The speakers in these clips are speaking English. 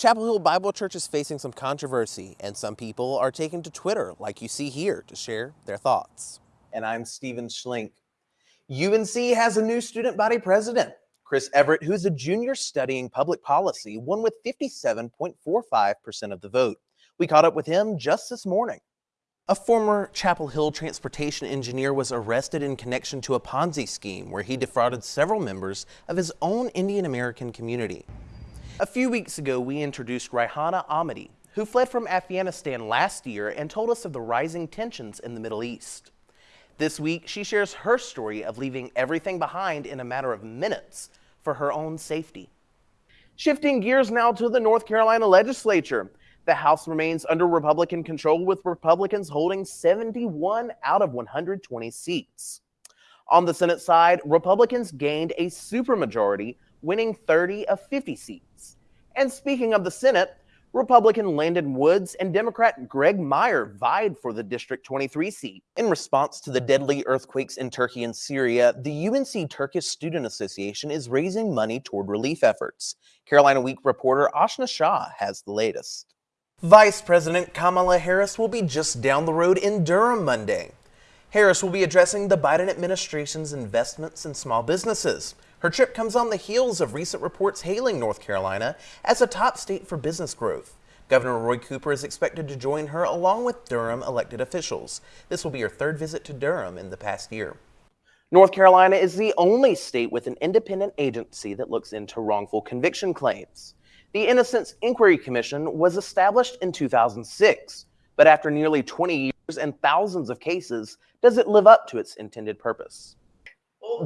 Chapel Hill Bible Church is facing some controversy, and some people are taking to Twitter, like you see here, to share their thoughts. And I'm Stephen Schlink. UNC has a new student body president. Chris Everett, who's a junior studying public policy, won with 57.45% of the vote. We caught up with him just this morning. A former Chapel Hill transportation engineer was arrested in connection to a Ponzi scheme where he defrauded several members of his own Indian American community. A few weeks ago, we introduced Raihana Ahmadi, who fled from Afghanistan last year and told us of the rising tensions in the Middle East. This week, she shares her story of leaving everything behind in a matter of minutes for her own safety. Shifting gears now to the North Carolina legislature. The House remains under Republican control with Republicans holding 71 out of 120 seats. On the Senate side, Republicans gained a supermajority winning 30 of 50 seats. And speaking of the Senate, Republican Landon Woods and Democrat Greg Meyer vied for the District 23 seat. In response to the deadly earthquakes in Turkey and Syria, the UNC Turkish Student Association is raising money toward relief efforts. Carolina Week reporter Ashna Shah has the latest. Vice President Kamala Harris will be just down the road in Durham Monday. Harris will be addressing the Biden administration's investments in small businesses. Her trip comes on the heels of recent reports hailing North Carolina as a top state for business growth. Governor Roy Cooper is expected to join her along with Durham elected officials. This will be her third visit to Durham in the past year. North Carolina is the only state with an independent agency that looks into wrongful conviction claims. The Innocence Inquiry Commission was established in 2006, but after nearly 20 years and thousands of cases, does it live up to its intended purpose?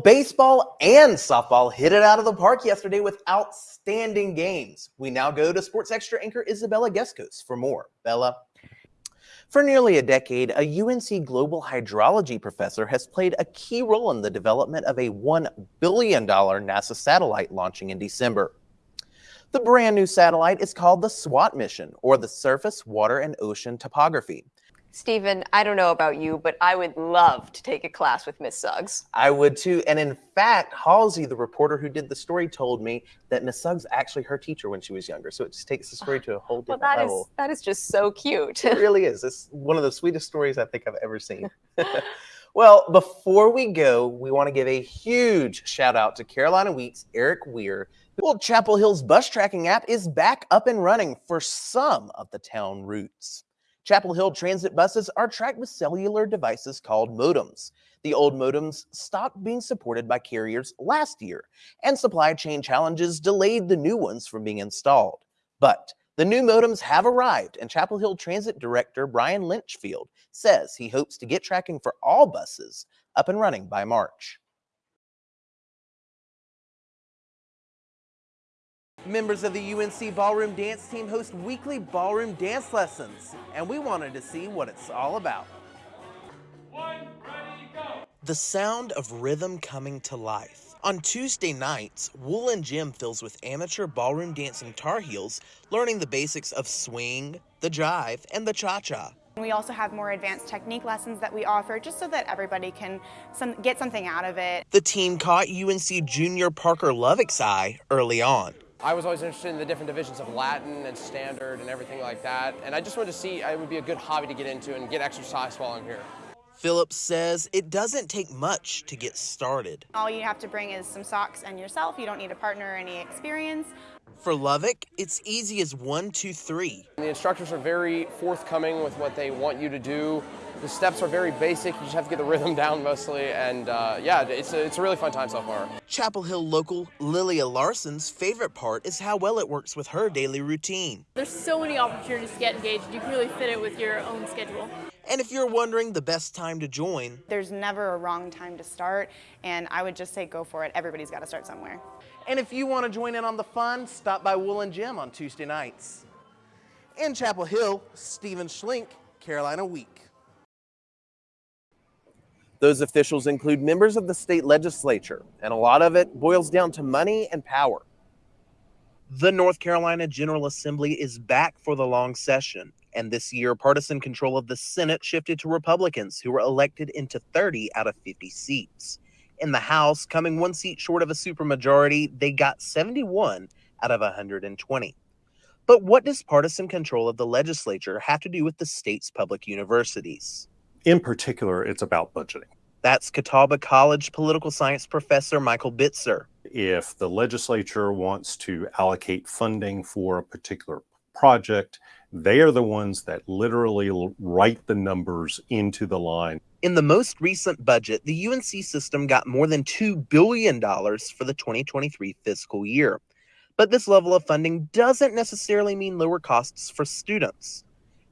Baseball and softball hit it out of the park yesterday with outstanding games. We now go to Sports Extra anchor Isabella Gescos for more. Bella. For nearly a decade, a UNC global hydrology professor has played a key role in the development of a $1 billion NASA satellite launching in December. The brand new satellite is called the SWOT mission, or the Surface, Water, and Ocean Topography. Stephen, I don't know about you, but I would love to take a class with Miss Suggs. I would too. And in fact, Halsey, the reporter who did the story, told me that Miss Suggs actually her teacher when she was younger. So it just takes the story to a whole different well, that level. Is, that is just so cute. it really is. It's one of the sweetest stories I think I've ever seen. well, before we go, we want to give a huge shout out to Carolina Week's Eric Weir. Well, Chapel Hill's bus tracking app is back up and running for some of the town routes. Chapel Hill transit buses are tracked with cellular devices called modems. The old modems stopped being supported by carriers last year, and supply chain challenges delayed the new ones from being installed. But the new modems have arrived, and Chapel Hill Transit Director Brian Litchfield says he hopes to get tracking for all buses up and running by March. Members of the UNC Ballroom Dance Team host weekly ballroom dance lessons, and we wanted to see what it's all about. One, ready, go. The sound of rhythm coming to life. On Tuesday nights, Woollen Gym fills with amateur ballroom dancing Tar Heels, learning the basics of swing, the jive, and the cha-cha. We also have more advanced technique lessons that we offer just so that everybody can some, get something out of it. The team caught UNC junior Parker Lovick's eye early on. I was always interested in the different divisions of Latin and standard and everything like that. And I just wanted to see it would be a good hobby to get into and get exercise while I'm here. Phillips says it doesn't take much to get started. All you have to bring is some socks and yourself. You don't need a partner or any experience. For Lovick, it's easy as one, two, three. The instructors are very forthcoming with what they want you to do. The steps are very basic. You just have to get the rhythm down mostly. And uh, yeah, it's a, it's a really fun time so far. Chapel Hill local Lilia Larson's favorite part is how well it works with her daily routine. There's so many opportunities to get engaged. You can really fit it with your own schedule. And if you're wondering the best time to join, there's never a wrong time to start. And I would just say go for it. Everybody's got to start somewhere. And if you want to join in on the fun, stop by Woollen Gym on Tuesday nights. In Chapel Hill, Stephen Schlink, Carolina Week. Those officials include members of the state legislature, and a lot of it boils down to money and power. The North Carolina General Assembly is back for the long session, and this year, partisan control of the Senate shifted to Republicans, who were elected into 30 out of 50 seats. In the House, coming one seat short of a supermajority, they got 71 out of 120. But what does partisan control of the legislature have to do with the state's public universities? In particular, it's about budgeting. That's Catawba College political science professor Michael Bitzer. If the legislature wants to allocate funding for a particular project, they are the ones that literally write the numbers into the line. In the most recent budget, the UNC system got more than $2 billion for the 2023 fiscal year. But this level of funding doesn't necessarily mean lower costs for students.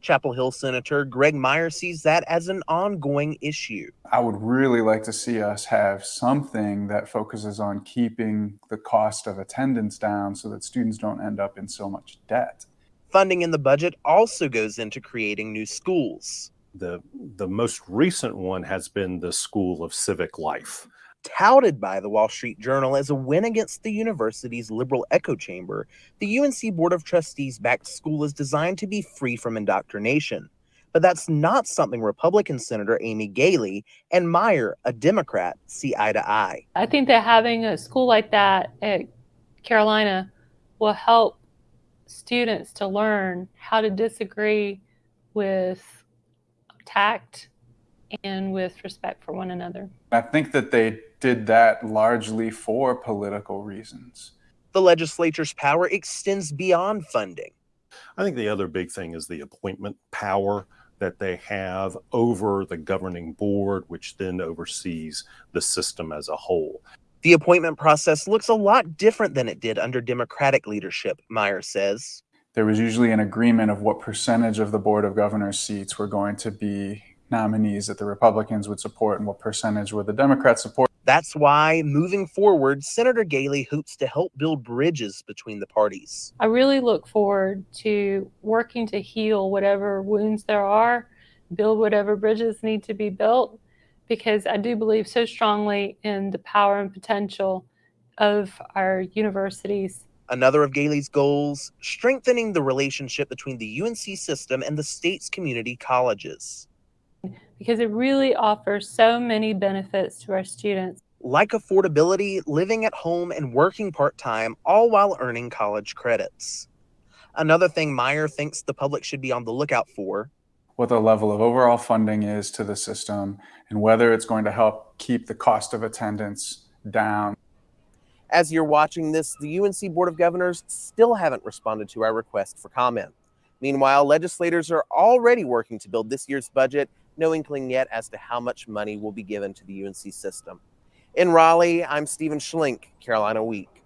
Chapel Hill Senator Greg Meyer sees that as an ongoing issue. I would really like to see us have something that focuses on keeping the cost of attendance down so that students don't end up in so much debt. Funding in the budget also goes into creating new schools. The, the most recent one has been the School of Civic Life touted by the Wall Street Journal as a win against the university's liberal echo chamber, the UNC Board of Trustees backed school is designed to be free from indoctrination. But that's not something Republican Senator Amy Galey and Meyer, a Democrat, see eye to eye. I think that having a school like that at Carolina will help students to learn how to disagree with tact and with respect for one another. I think that they did that largely for political reasons. The legislature's power extends beyond funding. I think the other big thing is the appointment power that they have over the governing board, which then oversees the system as a whole. The appointment process looks a lot different than it did under Democratic leadership, Meyer says. There was usually an agreement of what percentage of the Board of Governors seats were going to be nominees that the Republicans would support and what percentage would the Democrats support. That's why, moving forward, Senator Galey hopes to help build bridges between the parties. I really look forward to working to heal whatever wounds there are, build whatever bridges need to be built, because I do believe so strongly in the power and potential of our universities. Another of Galey's goals strengthening the relationship between the UNC system and the state's community colleges because it really offers so many benefits to our students. Like affordability, living at home, and working part time, all while earning college credits. Another thing Meyer thinks the public should be on the lookout for what the level of overall funding is to the system and whether it's going to help keep the cost of attendance down. As you're watching this, the UNC Board of Governors still haven't responded to our request for comment. Meanwhile, legislators are already working to build this year's budget no inkling yet as to how much money will be given to the UNC system. In Raleigh, I'm Stephen Schlink, Carolina Week.